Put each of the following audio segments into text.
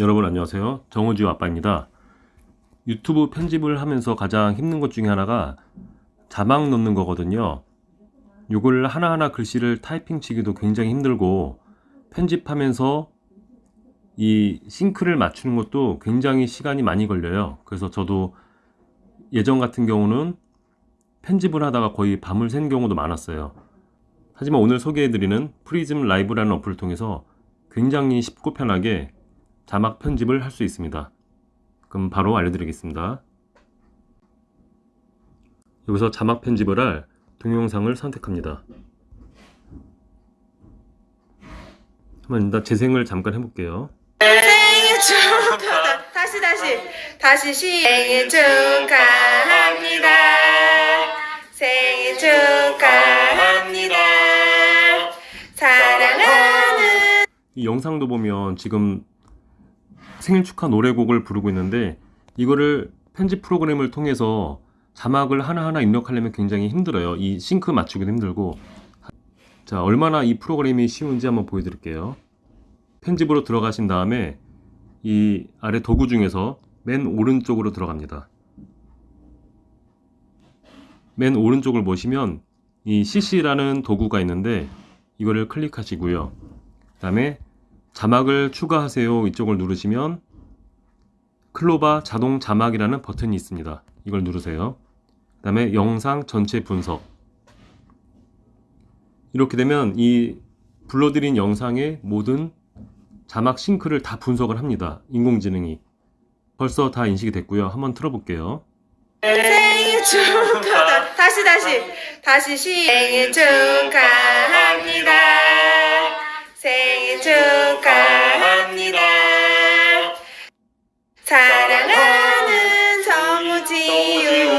여러분 안녕하세요. 정우지우 아빠입니다. 유튜브 편집을 하면서 가장 힘든 것 중에 하나가 자막 넣는 거거든요. 이걸 하나하나 글씨를 타이핑 치기도 굉장히 힘들고 편집하면서 이 싱크를 맞추는 것도 굉장히 시간이 많이 걸려요. 그래서 저도 예전 같은 경우는 편집을 하다가 거의 밤을 샌 경우도 많았어요. 하지만 오늘 소개해드리는 PRISM Live라는 어플을 통해서 굉장히 쉽고 편하게 자막 편집을 할 수 있습니다. 그럼 바로 알려드리겠습니다. 여기서 자막 편집을 할 동영상을 선택합니다. 한번 일단 재생을 잠깐 해볼게요. 생일 축하 다시 다시 다시 시 생일 축하합니다 생일 축하합니다 사랑하는 이 영상도 보면 지금 생일 축하 노래곡을 부르고 있는데 이거를 편집 프로그램을 통해서 자막을 하나하나 입력하려면 굉장히 힘들어요. 이 싱크 맞추기도 힘들고 자 얼마나 이 프로그램이 쉬운지 한번 보여드릴게요. 편집으로 들어가신 다음에 이 아래 도구 중에서 맨 오른쪽으로 들어갑니다. 맨 오른쪽을 보시면 이 CC라는 도구가 있는데 이거를 클릭하시고요. 그 다음에 자막을 추가하세요 이쪽을 누르시면 클로바 자동 자막이라는 버튼이 있습니다. 이걸 누르세요. 그 다음에 영상 전체 분석 이렇게 되면 이 불러드린 영상의 모든 자막 싱크를 다 분석을 합니다. 인공지능이 벌써 다 인식이 됐고요. 한번 틀어볼게요. 생일 축하 다시 다시 다시 시 생일 축하 사랑하는 정우지유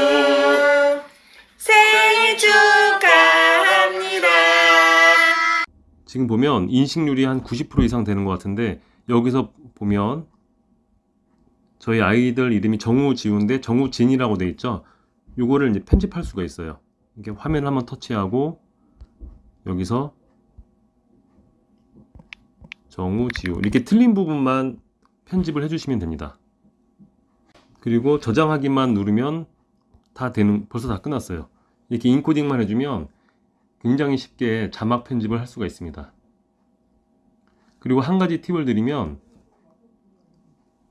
생일 축하합니다 지금 보면 인식률이 한 90% 이상 되는 것 같은데 여기서 보면 저희 아이들 이름이 정우지우인데 정우진이라고 돼 있죠. 요거를 이제 편집할 수가 있어요. 이렇게 화면 한번 터치하고 여기서 정우지우 이렇게 틀린 부분만 편집을 해주시면 됩니다. 그리고 저장하기만 누르면 다 되는 벌써 다 끝났어요. 이렇게 인코딩만 해주면 굉장히 쉽게 자막 편집을 할 수가 있습니다. 그리고 한 가지 팁을 드리면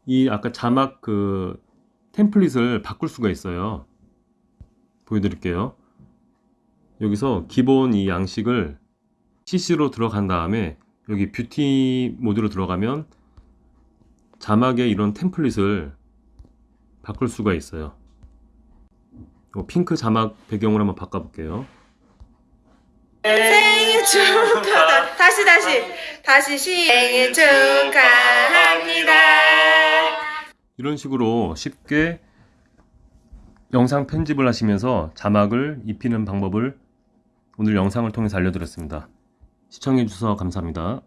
이 아까 자막 그 템플릿을 바꿀 수가 있어요. 보여드릴게요. 여기서 기본 이 양식을 CC로 들어간 다음에 여기 뷰티 모드로 들어가면 자막에 이런 템플릿을 바꿀 수가 있어요. 요 핑크 자막 배경으로 한번 바꿔볼게요. 생일 축하 다시 다시 다시 시 생일 축하합니다 이런 식으로 쉽게 영상 편집을 하시면서 자막을 입히는 방법을 오늘 영상을 통해서 알려드렸습니다. 시청해주셔서 감사합니다.